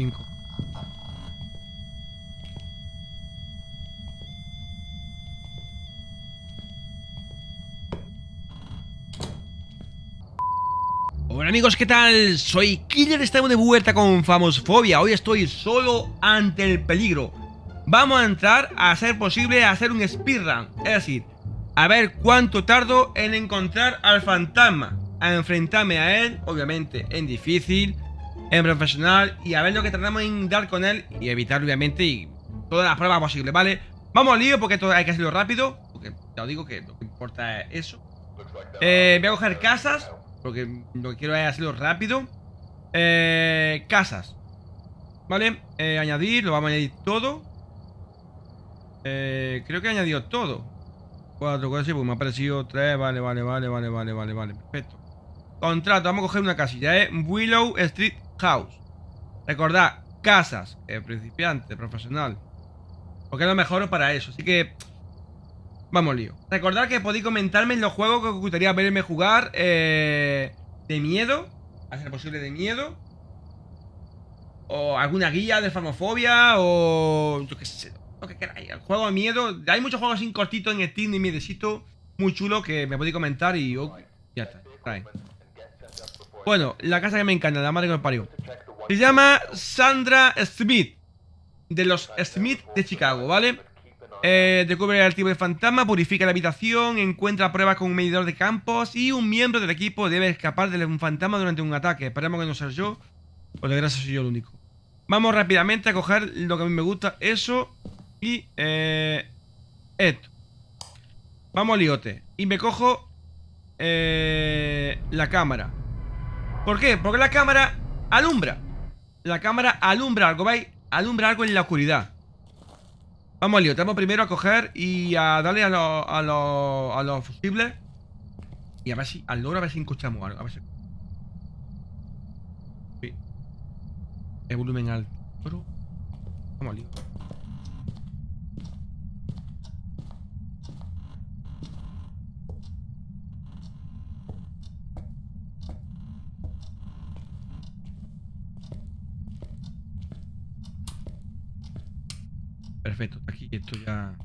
5. Hola amigos, ¿qué tal? Soy Killer, estamos de vuelta con Famosfobia Hoy estoy solo ante el peligro Vamos a entrar a ser posible hacer un speedrun Es decir, a ver cuánto tardo en encontrar al fantasma A enfrentarme a él, obviamente en difícil En profesional Y a ver lo que tratamos en dar con él Y evitar obviamente y todas las pruebas posibles, ¿vale? Vamos al lío porque esto hay que hacerlo rápido Porque ya os digo que lo que importa es eso. Eh, Voy a coger casas porque lo que quiero es hacerlo rápido. Eh, Casas Vale, eh, añadir, lo vamos a añadir todo. Eh, Creo que he añadido todo. Cuatro, cuatro, sí, pues me ha parecido tres Vale, vale, vale, vale, vale, vale, vale Perfecto. Contrato, vamos a coger una casilla, eh Willow Street House Recordad, casas, eh, principiante, profesional Porque es lo mejor para eso Así que Vamos lío. Recordad que podéis comentarme en los juegos que os gustaría verme jugar eh, de miedo. A ser posible de miedo. O alguna guía de farmofobia. O yo qué sé. Lo que queráis. El juego de miedo. Hay muchos juegos sin cortito en Steam y miedecito. Muy chulo que me podéis comentar y oh, ya está. Trae. Bueno, la casa que me encanta, la madre que me parió. Se llama Sandra Smith. De los Smith de Chicago, ¿vale? Eh, descubre el tipo de fantasma, purifica la habitación, encuentra pruebas con un medidor de campos y un miembro del equipo debe escapar de un fantasma durante un ataque. Esperemos que no sea yo, por desgracia soy yo el único. Vamos rápidamente a coger lo que a mí me gusta, eso y eh, esto. Vamos al liote. Y me cojo eh, la cámara. ¿Por qué? Porque la cámara alumbra. La cámara alumbra algo, ¿veis? Alumbra algo en la oscuridad. Vamos al lío, tenemos primero a coger y a darle a los a los a los fusibles Y a ver si, al logro a ver si escuchamos algo, a ver si El volumen alto Vamos al lío Perfecto, aquí esto ya...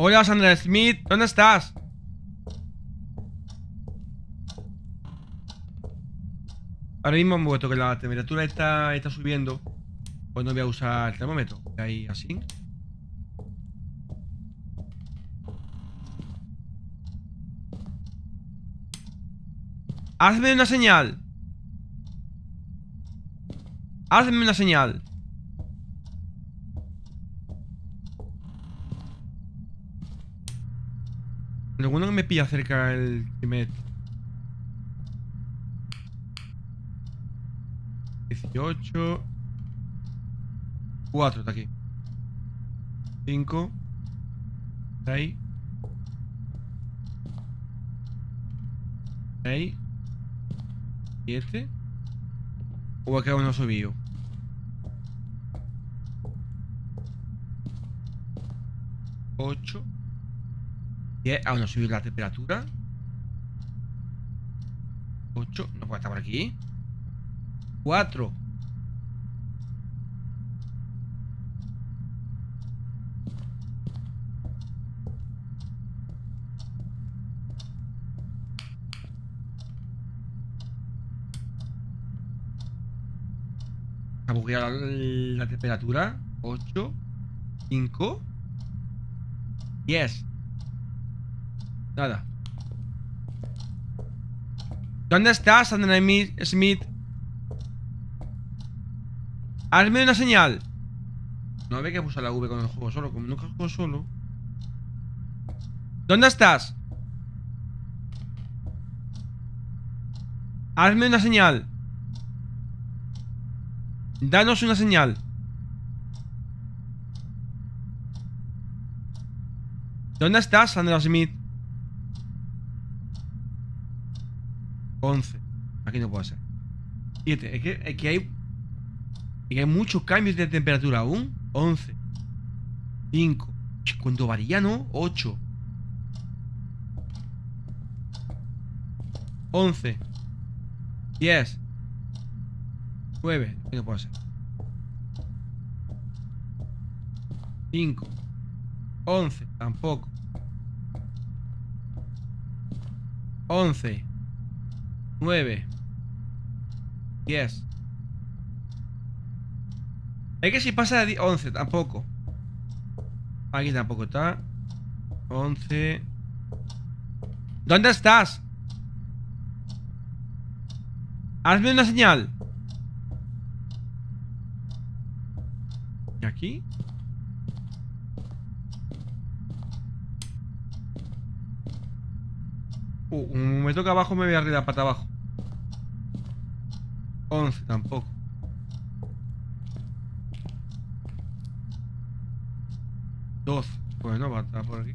Hola Sandra Smith, ¿dónde estás? Ahora mismo hemos puesto que la temperatura está, está subiendo Pues no voy a usar el termómetro Ahí así Hazme una señal Hazme una señal. Alguno que me pilla cerca el Timet. 18 4 está aquí 5 6 6 7 o acá uno subido. Ocho. Diez. Aún no subió la temperatura. Ocho. No puede estar por aquí. Cuatro. la, la temperatura. 8, 5, 10. Nada. ¿Dónde estás, Sandra Smith? Hazme una señal. No ve que puse la V con el juego solo, como nunca juego solo. ¿Dónde estás? Hazme una señal. Danos una señal. ¿Dónde estás, Sandra Smith? 11. Aquí no puede ser. 7. Es que, es que hay... Es que hay muchos cambios de temperatura aún. 11. 5. ¿Cuánto varía, no? 8. 11 10 9 ¿Qué puede ser? 5 11 Tampoco 11 9 10 Es que si pasa de 11 tampoco. Aquí tampoco está. 11 ¿Dónde estás? Hazme una señal. ¿Y aquí? Uh, me toca abajo me voy arriba pata abajo 11 tampoco. Doce Bueno, va a estar por aquí.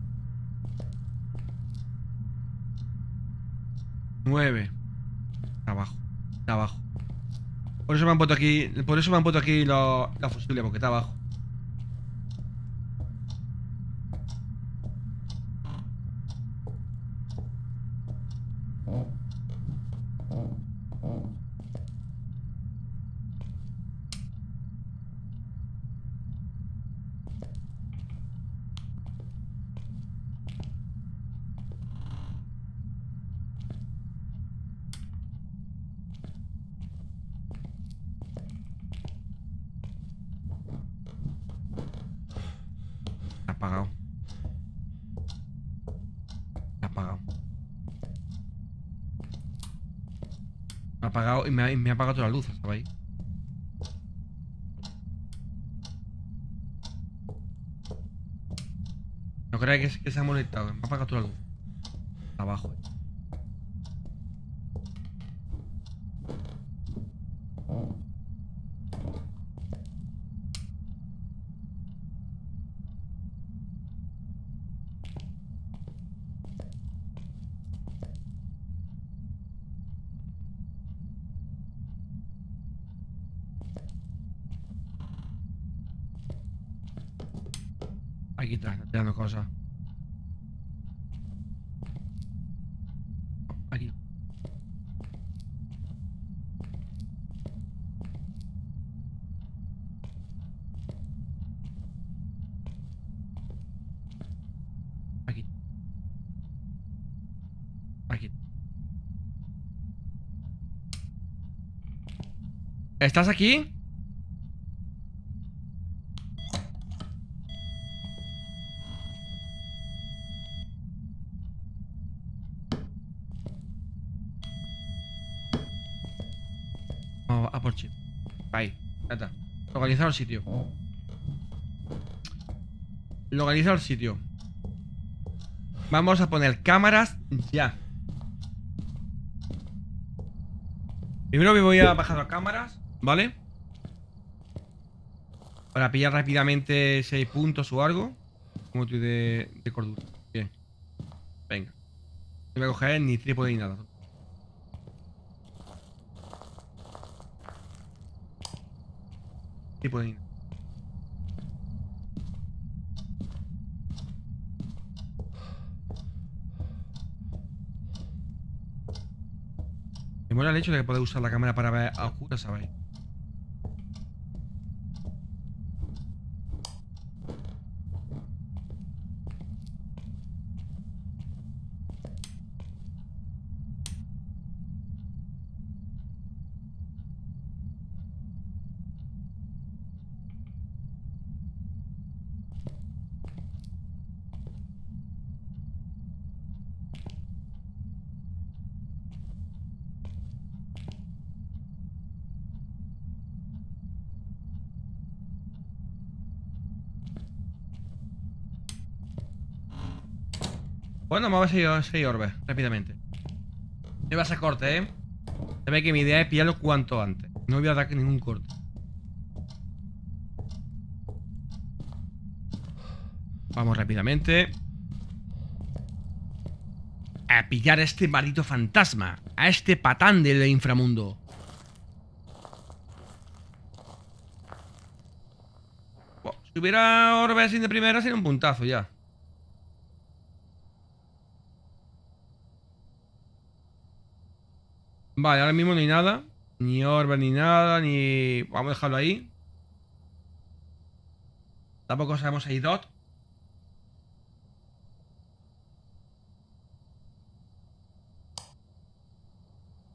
9 Abajo Está abajo. Por eso me han puesto aquí Por eso me han puesto aquí la, la fusible Porque está abajo apagado. Me ha apagado. Me me apagado toda la luz, ¿sabéis? No creáis que, se ha molestado, me ha apagado toda la luz. Abajo. Aquí está tirando cosas. Aquí. Aquí. Aquí. ¿Estás aquí? Vamos a por chip. Ahí, ya está. Localizar el sitio. Localizar el sitio. Vamos a poner cámaras ya. Primero me voy a bajar las cámaras, ¿vale? Para pillar rápidamente 6 puntos o algo. Como de, de cordura. Bien. Venga. No voy a coger ni trípode ni nada. Ni nada. Me mola el hecho de puedes usar la cámara para ver a oscuras, ¿sabéis? Bueno, vamos a ver 6 orbes, rápidamente. No va a corte, ¿eh? Se ve que mi idea es pillarlo cuanto antes. No voy a dar ningún corte. Vamos rápidamente. A pillar a este maldito fantasma. A este patán del inframundo. Bueno, si hubiera orbes sin de primera sería un puntazo ya. Vale, ahora mismo no hay nada. Ni orbe ni nada, ni... Vamos a dejarlo ahí. Tampoco sabemos si hay dot.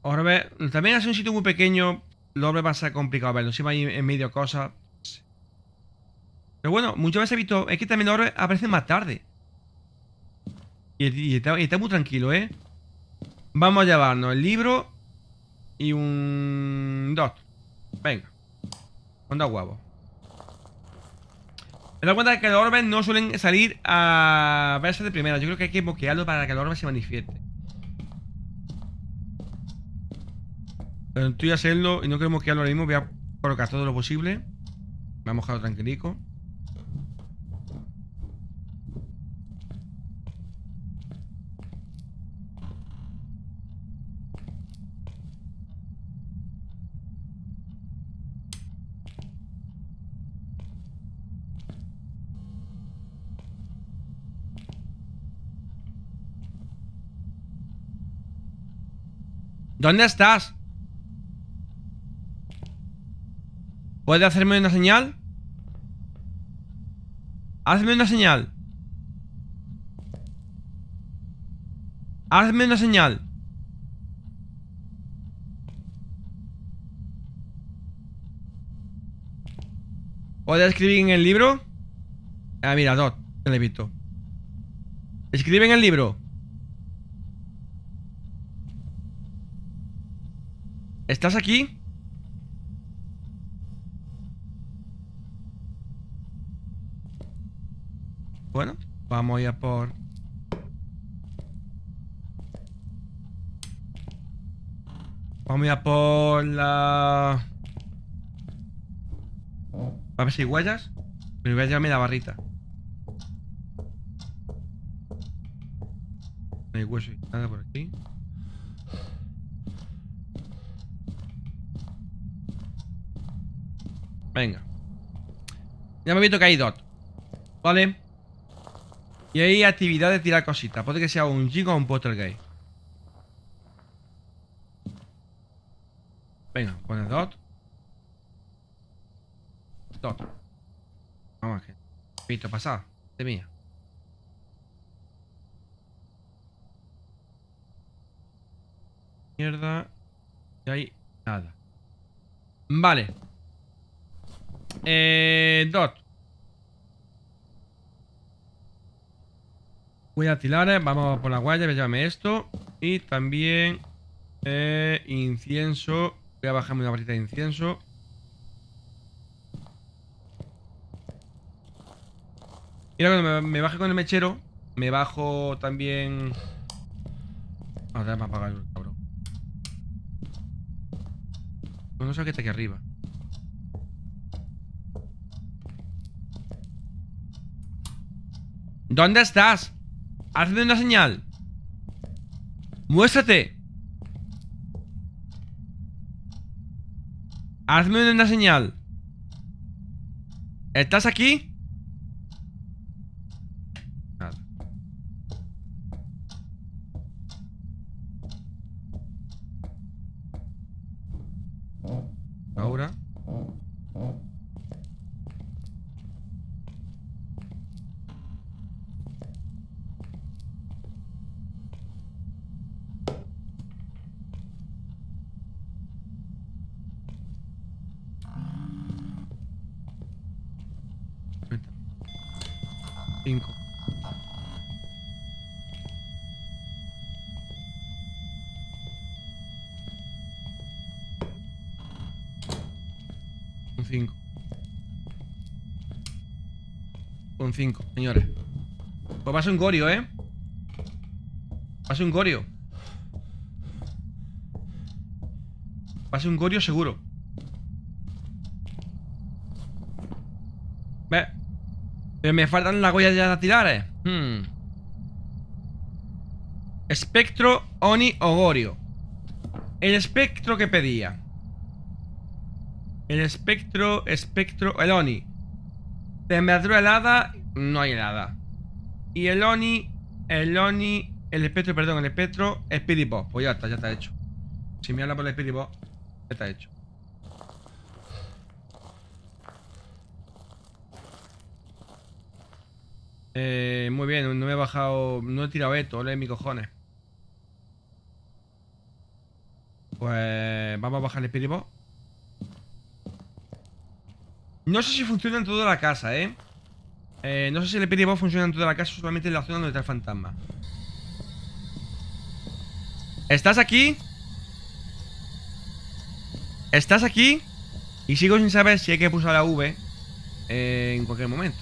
Orbe... También es un sitio muy pequeño. Lo orbe va a ser complicado verlo. Siempre hay en medio cosas. Pero bueno, muchas veces he visto... Es que también los orbes aparecen más tarde. Y está muy tranquilo, ¿eh? Vamos a llevarnos el libro y un dot. Venga. Dos huevos. Me doy cuenta de que los orbes no suelen salir a verse de primera. Yo creo que hay que bloquearlo para que el orbe se manifieste. Estoy a hacerlo y no quiero bloquearlo ahora mismo. Voy a colocar todo lo posible. Me ha mojado tranquilico. ¿Dónde estás? ¿Puedes hacerme una señal? Hazme una señal Hazme una señal ¿Puedes escribir en el libro? Ah, mira, Dot, te lo he visto Escribe en el libro ¿Estás aquí? Bueno, vamos a ir por... Vamos a ir por la... A ver si hay huellas. Me voy a llevarme la barrita. No hay hueso y nada por aquí. Venga. Ya me he visto que hay dot. Vale. Y hay actividad de tirar cositas. Puede que sea un Jig o un gay Venga, pone dot. Dot. Vamos que. Visto pasar. De mía. Mierda. Y hay nada. Vale. Eh, dot. Tirar, vamos por la guaya, a llevarme esto. Y también eh, incienso. Voy a bajarme una barrita de incienso. Mira, cuando me, baje con el mechero, me bajo también... Ahora me apagar el cabrón. No sé qué está aquí arriba. ¿Dónde estás? Hazme una señal. Muéstrate. Hazme una señal. ¿Estás aquí? Nada. Ahora. Cinco. Un 5. Un 5, señores. Pues va a ser un gorio, ¿eh? Va a ser un gorio. Va a ser un gorio seguro. Ve. Pero me faltan las huellas ya a tirar, eh. Hmm. Espectro, Oni o Gorio. El espectro que pedía. El espectro, espectro, el Oni. Temperatura helada, no hay helada. Y el Oni, el Oni, el espectro, perdón, el espectro, Speedy Pop. Pues ya está, ya está hecho. Si me habla por el Spirit Box, está hecho. Eh, muy bien, no me he bajado, no he tirado esto, ole mi cojones. Pues vamos a bajar el Spirit Box. No sé si funciona en toda la casa, ¿eh? eh no sé si el Box funciona en toda la casa, solamente en la zona donde está el fantasma. ¿Estás aquí? ¿Estás aquí? Y sigo sin saber si hay que pulsar la V eh, en cualquier momento.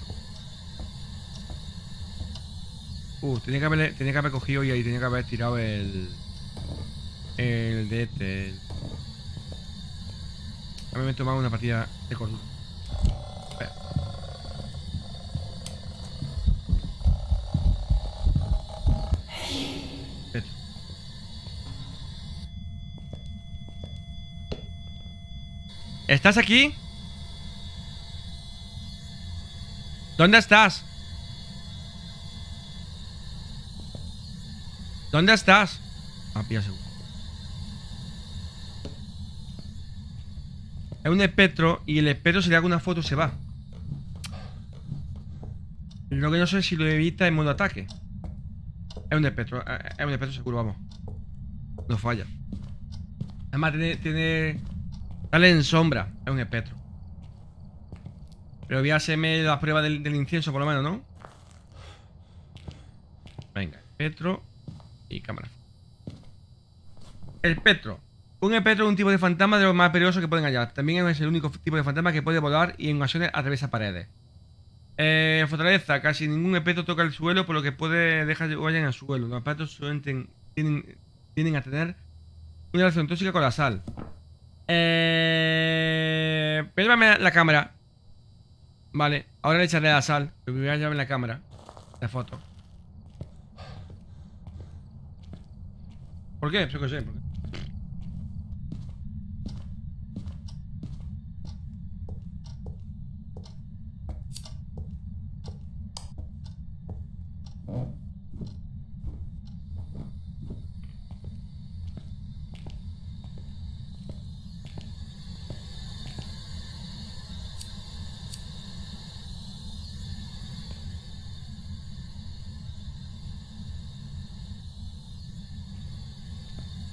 Uh, tenía que haber, cogido y ahí tenía que haber tirado el... El de este... A mí me he tomado una partida de cordura. ¿Estás aquí? ¿Dónde estás? ¿Dónde estás? Ah, pilla seguro. Es un espectro y el espectro si le hago una foto se va. Lo que no sé si lo evita en modo ataque. Es un espectro, eh, es un espectro seguro, vamos. No falla. Además tiene Dale en sombra. Es un espectro. Pero voy a hacerme la prueba del, incienso, por lo menos, ¿no? Venga, espectro y cámara. Espectro. Un espectro es un tipo de fantasma de los más peligrosos que pueden hallar. También es el único tipo de fantasma que puede volar y en ocasiones atraviesa paredes. Eh, fortaleza. Casi ningún espectro toca el suelo, por lo que puede dejar que vayan al suelo. Los espectros tienen, tienen a tener una relación tóxica con la sal. Eh... la cámara. Vale, ahora le echaré la sal. Me voy a llevar la cámara. La foto. ¿Por qué? Pues qué sé. ¿por qué?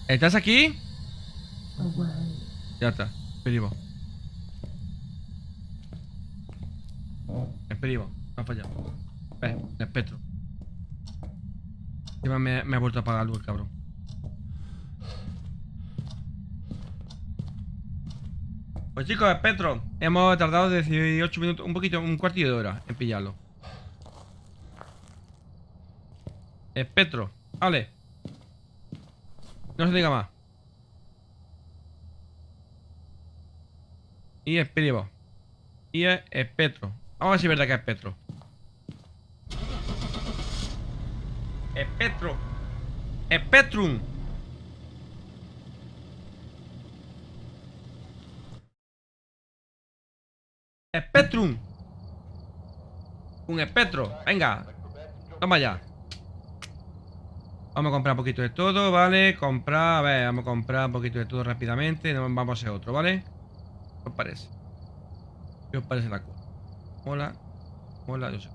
¿Estás aquí? Ya está, esperivo. Esperivo, me ha fallado. Ve, el espectro. Encima me, me ha vuelto a apagar luz el cabrón. Pues chicos, espectro. Hemos tardado 18 minutos, un poquito, un cuartillo de hora en pillarlo. Espectro, vale. No se diga más. Y espirivo. Y es espectro. Vamos a ver si es verdad que es espectro. Espectro. Espectrum. Spectrum. Un espectro. Venga. Toma ya. Vamos a comprar un poquito de todo, ¿vale? Comprar, a ver, vamos a comprar un poquito de todo rápidamente no Vamos a hacer otro, ¿vale? ¿Qué os parece? ¿Qué os parece la cosa? Hola Hola, yo sé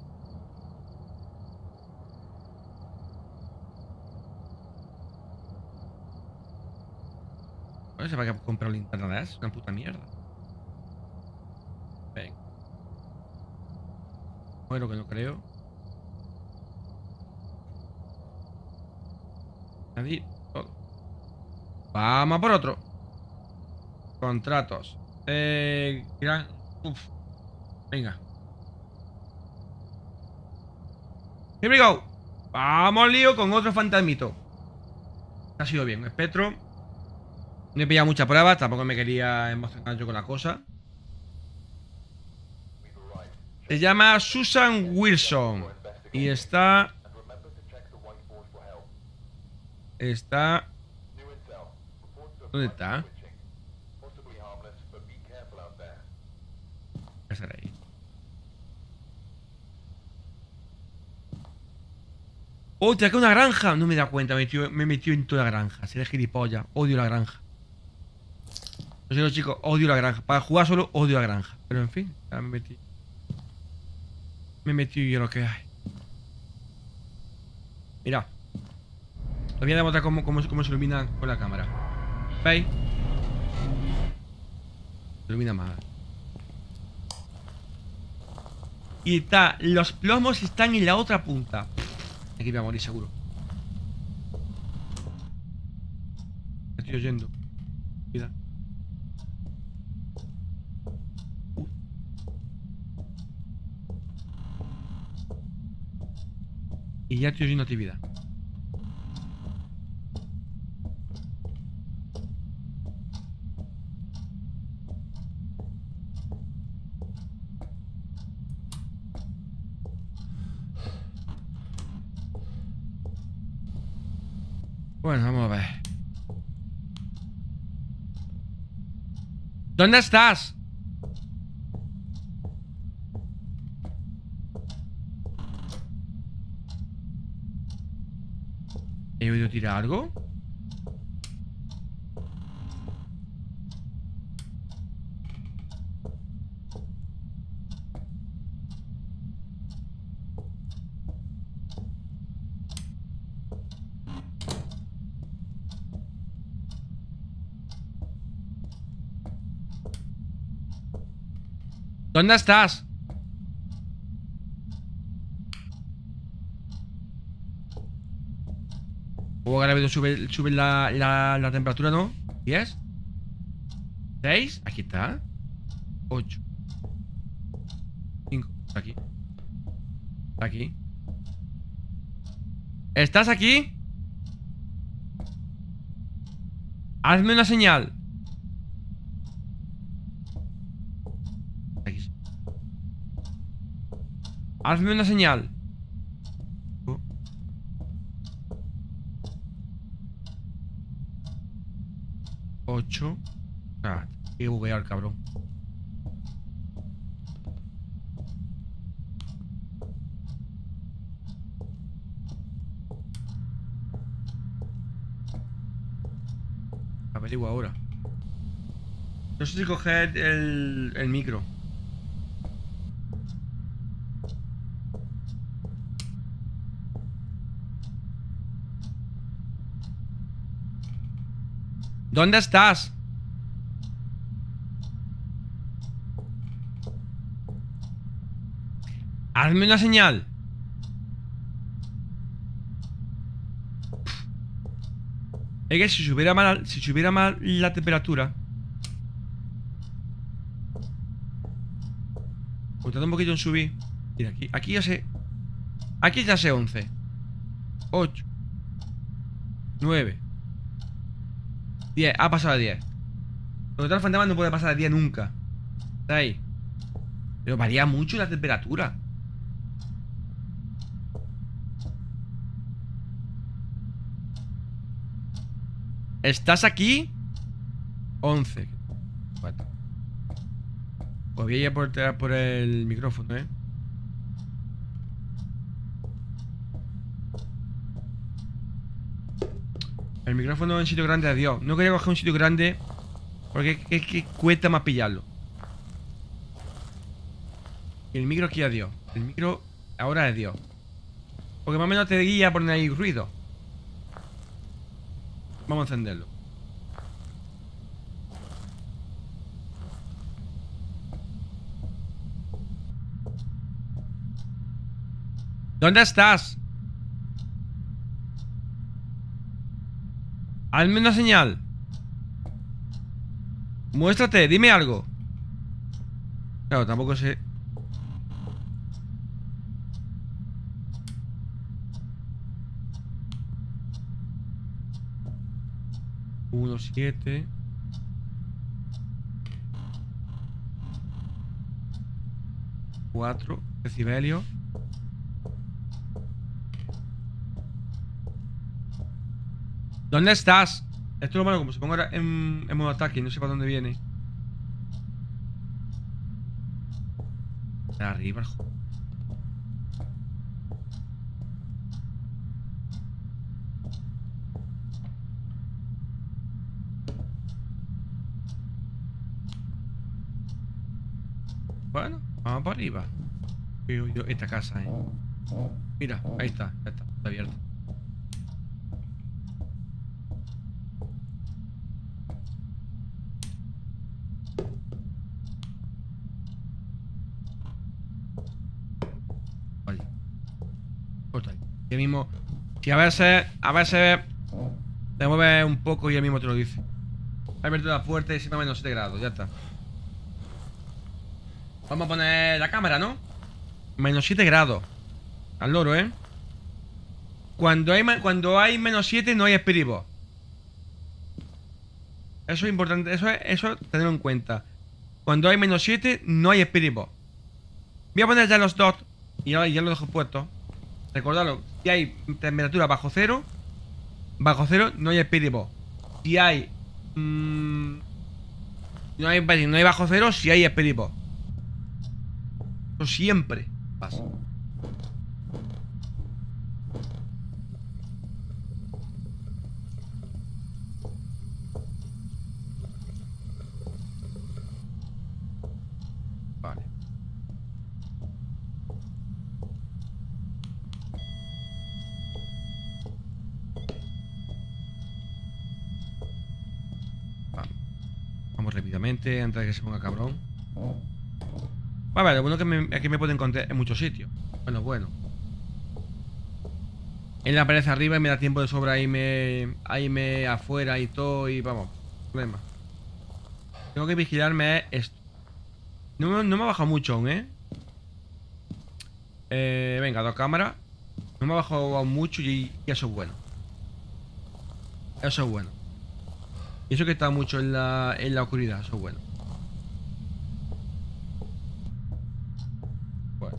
No sé para qué comprar linterna de Es una puta mierda Venga Bueno, que no creo Vamos por otro. Contratos. Eh, gran... Uf. Venga. Here we go. Vamos, lío, con otro fantasmito. Ha sido bien. Espectro. No he pillado muchas pruebas. Tampoco me quería emocionar yo con la cosa. Se llama Susan Wilson. Y está Está... ¿Dónde está? ¿Qué estar ahí? ¡Oh, te una granja! No me da cuenta, me he, metido, en toda la granja. Seré gilipollas. Odio la granja. Lo siento, chicos, odio la granja. Para jugar solo odio la granja. Pero en fin, ya me metí. Me metí yo lo que hay. Mira. Os voy a demostrar cómo, se ilumina con la cámara. ¿Veis? Se ilumina más. Y está, los plomos están en la otra punta. Aquí voy a morir seguro. Estoy oyendo. Y ya estoy oyendo actividad. Bueno, vamos a ver. ¿Dónde estás? ¿He oído tirar algo? ¿Dónde estás? O ahora sube, sube la, la, la temperatura, ¿no? ¿10? ¿6? Aquí está 8 5 Aquí Aquí ¿Estás aquí? Hazme una señal Aquí Hazme una señal. 8 Ah, qué buguear, cabrón. Averiguo ahora. No sé si coger el micro ¿Dónde estás? Hazme una señal. Es que si subiera mal, si subiera mal la temperatura. Contando un poquito en subir. Mira, aquí, aquí ya sé. Aquí ya sé 11. 8. 9. 10, ha pasado a 10 Lo que tal fantasma no puede pasar a 10 nunca. Está ahí. Pero varía mucho la temperatura. ¿Estás aquí? 11 4 Pues voy a ir por, por el micrófono, ¿eh? El micrófono en sitio grande, adiós. No quería coger un sitio grande porque es que cuesta más pillarlo. Y el micro aquí, adiós. El micro ahora es Dios. Porque más o menos te guía a poner ahí ruido. Vamos a encenderlo. ¿Dónde estás? Hazme una señal. Muéstrate, dime algo. Claro, tampoco sé. Uno, siete. Cuatro decibelios. ¿Dónde estás? Esto es lo malo, como se pongo ahora en, modo ataque no sé para dónde viene. Arriba, joder. Bueno, vamos para arriba. Yo, esta casa, eh. Mira, ahí está, ya está, está abierta. Y mismo. Si a veces, a veces te mueves un poco y el mismo te lo dice. Ha abierto la puerta y se me menos 7 grados, ya está. Vamos a poner la cámara, ¿no? Menos 7 grados. Al loro, ¿eh? Cuando hay, cuando hay menos 7 no hay Spirit Box. Eso es importante, eso es, eso tenerlo en cuenta. Cuando hay menos 7 no hay Spirit Box. Voy a poner ya los dots y ya, ya lo dejo puesto. Recordadlo, si hay temperatura bajo cero, bajo cero no hay Spirit Box. Si hay... mm, no hay, bajo cero, si hay Spirit Box. Eso siempre pasa. Vale. Vamos. Vamos rápidamente antes de que se ponga cabrón. Vale, lo bueno que me, que me puedo encontrar en muchos sitios. Bueno, bueno. En la pared arriba y me da tiempo de sobra irme, a irme afuera y todo y vamos, problema. Tengo que vigilarme esto. No, me- no me ha bajado mucho aún, ¿eh? Eh, venga, dos cámaras. No me ha bajado aún mucho y, y eso es bueno. Eso es bueno. Y eso que está mucho en la, en la oscuridad, eso es bueno. Bueno.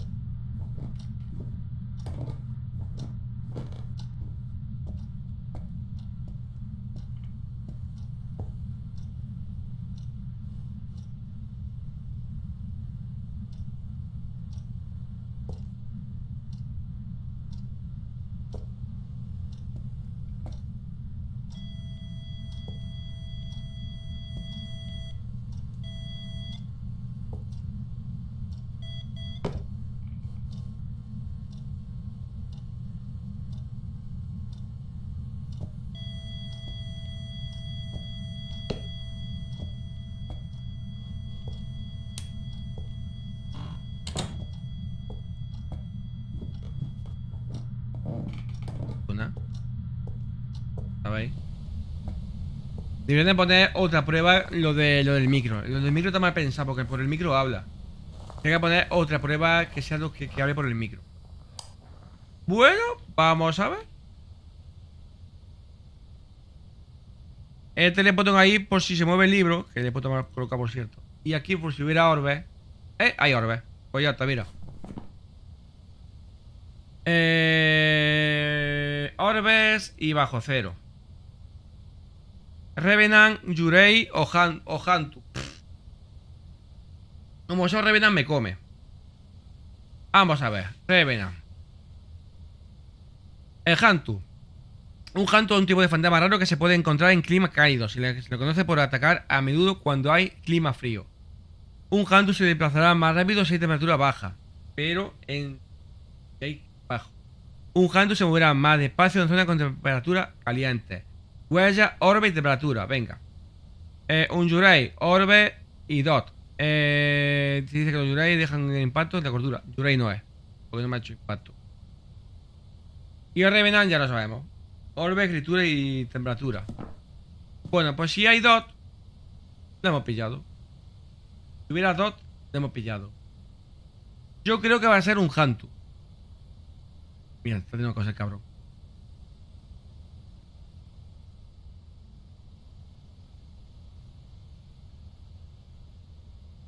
Una. ¿Sabéis? Deberían de poner otra prueba lo, de, lo del micro. Lo del micro está mal pensado porque por el micro habla. Tiene que poner otra prueba que sea lo que, que hable por el micro. Bueno, vamos a ver. Este le pongo ahí por si se mueve el libro, que le puedo colocar por cierto. Y aquí por si hubiera orbes. Eh, hay orbes. Pues ya está, mira. Eh, orbes y bajo cero. Revenant, Yurei o, Han, o Hantu. Como eso Revenant me come. Vamos a ver. Revenant. El Hantu. Un Hantu es un tipo de fantasma raro que se puede encontrar en climas cálidos. Se le, se le conoce por atacar a menudo cuando hay clima frío. Un Hantu se desplazará más rápido si hay temperatura baja. Pero en... bajo. Un Hantu se moverá más despacio en zona con temperatura caliente. Huella, orbe y temperatura. Venga. Eh, un Yurei, orbe y dot. Eh, dice que los Yurei dejan el impacto de la cordura. Yurei no es. Porque no me ha hecho impacto. Y Revenant ya lo sabemos. Orbe, escritura y temperatura. Bueno, pues si hay dot, lo hemos pillado. Si hubiera dot, lo hemos pillado. Yo creo que va a ser un Hantu. Mira, está haciendo cosas, cabrón.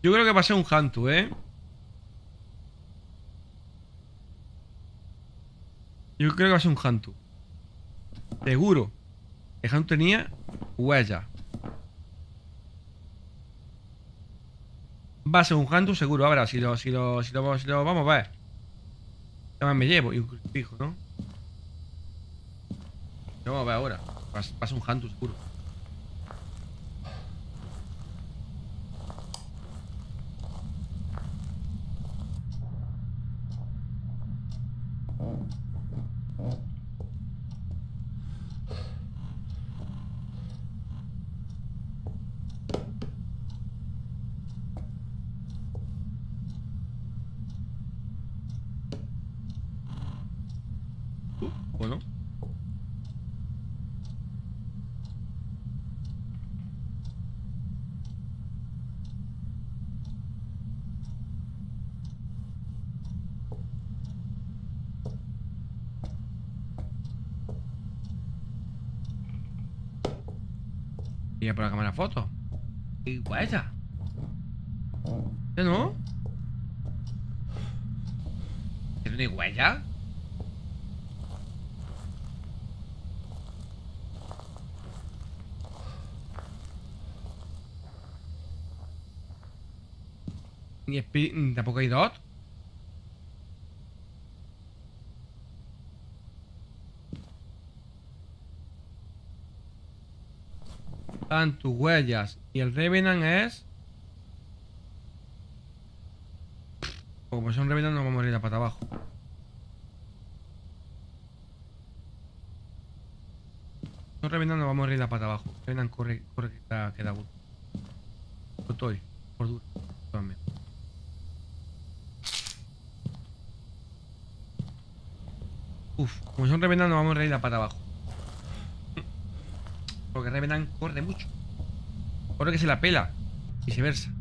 Yo creo que va a ser un Hantu, ¿eh? Yo creo que va a ser un Hantu. Seguro. El Hantu tenía huella. Va a ser un Hantu seguro. Ahora, si lo, si lo, si lo, si lo vamos a ver. ¿Qué más me llevo? Y un crucifijo, ¿no? Lo vamos a ver ahora. Va a ser un Hantu seguro. Por la cámara foto. ¿Y huella? ¿Qué no? ¿Que no hay huella? Ni tampoco hay dot. Están tus huellas. Y el Revenant es. Como son Revenant, nos vamos a ir a pata abajo. No Revenant, nos vamos a ir a pata abajo. Revenant corre, corre que da, que da. Estoy, por duro. Totalmente. Uf, como son Revenant, vamos a ir a pata abajo. Porque Revenant corre mucho. Corre que se la pela. Viceversa.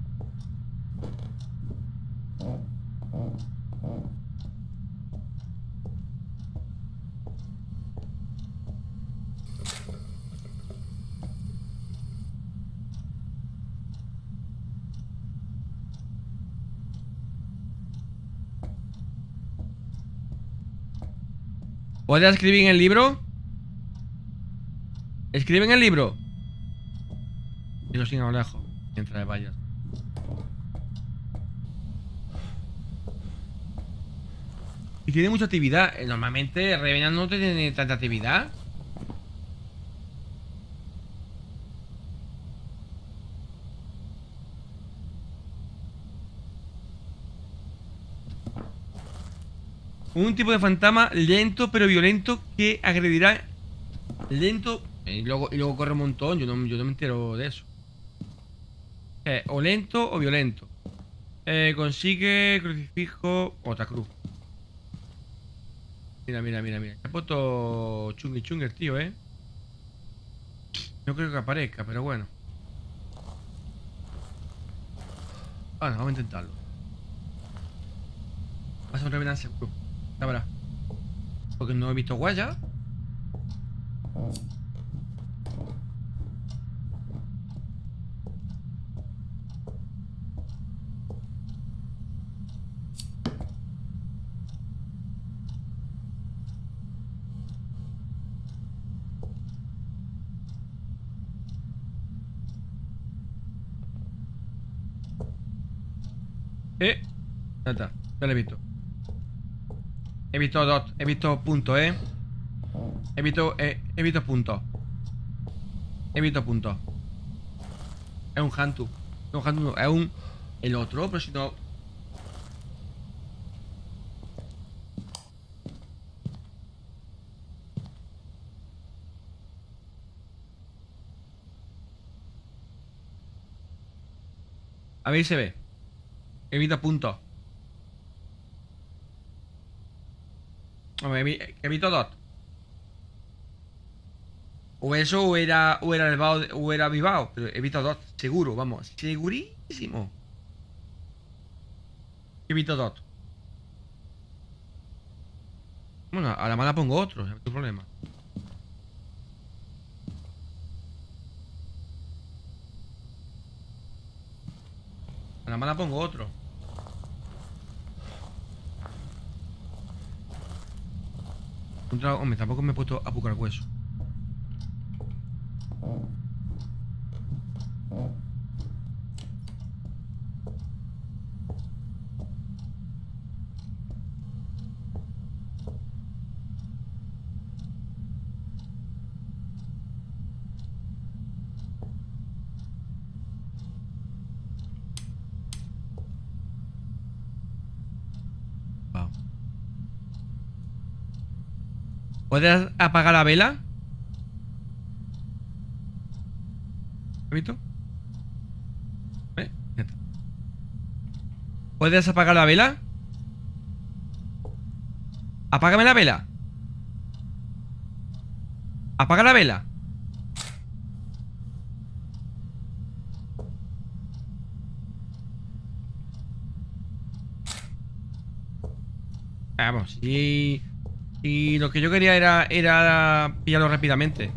¿Puedes escribir en el libro? Escribe en el libro. Y lo sigo lejos. Mientras vayas. Y tiene mucha actividad. Eh, Normalmente Revenant no tiene tanta actividad. Un tipo de fantasma lento pero violento que agredirá lento y luego, y luego corre un montón. Yo no, yo no me entero de eso. Eh, o lento o violento. Eh, consigue crucifijo. Otra cruz. Mira, mira, mira, mira. Se ha puesto chungi chungi el tío, eh. No creo que aparezca, pero bueno. Bueno, vamos a intentarlo. Va a ser un revenant seguro. Ya verás. Porque no he visto huellas. Eh. Ya está. Ya lo he visto. He visto dot. He visto puntos, eh. He visto. eh, he visto puntos. He visto puntos. Es un Hantu. No, Hantu. Es un. El otro, pero si no. A ver si se ve. Evita puntos. Hombre, evi- evito dot. O eso era, o era el Bao de- o era Vivao. Pero evito dot. Seguro, vamos. Segurísimo. Evito dot. Bueno, a la mala pongo otro, no hay problema. A la mala pongo otro. Tampoco me he puesto a buscar hueso. ¿Puedes apagar la vela? ¿Has? ¿Eh? ¿Puedes apagar la vela? Apágame la vela Apaga la vela Vamos, y... Y lo que yo quería era, era pillarlo rápidamente.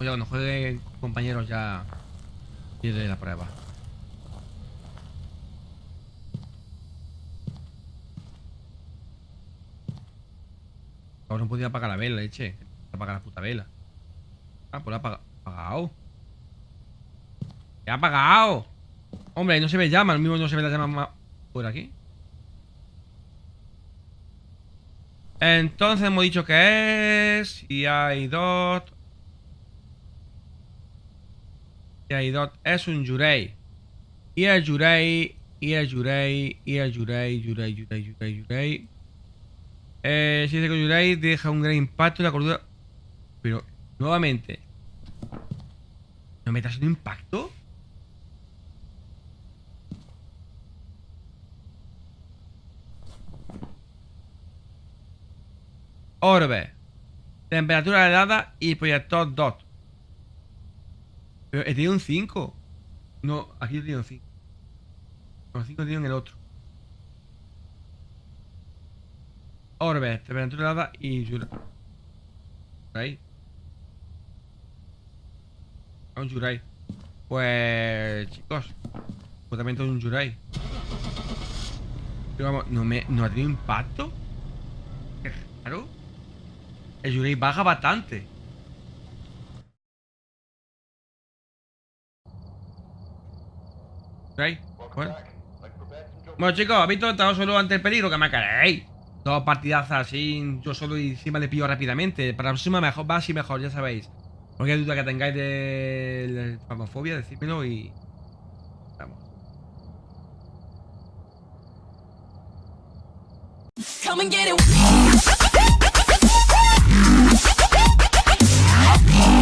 Oye, cuando jueguen compañeros ya Pierde la prueba. Ahora no podía apagar la vela, leche. Apagar la puta vela. Ah, pues la ha apagado ¡He apagado! Hombre, no se ve llama, el mismo no se ve la llama por aquí. Entonces hemos dicho que es. Y hay dot. Y hay dot es un Yurei. Y el Yurei. Y el Yurei. Y el Yurei. Yurei, Yurei, Yurei, Yurei. Eh, si dice que Yurei deja un gran impacto en la cordura. Pero, nuevamente. ¿No me un impacto? Orbe. Temperatura helada y proyector dot. Pero he tenido un 5. No, aquí he tenido un 5. Los 5 he tenido en el otro. Orbe, temperatura helada y Yurai. Yurai. Un Yurai. Pues, chicos. Pues también tengo un Yurai. Pero vamos, ¿no, me, ¿no ha tenido impacto? Raro. El Yurei baja bastante. Bueno. bueno chicos, ¿habéis? Estaba solo ante el peligro que me queréis. Dos partidazas así, yo solo y encima le pillo rápidamente. Para la próxima mejor, va así mejor, ya sabéis. Cualquier duda que tengáis de famofobia, decídmelo y... Vamos. up.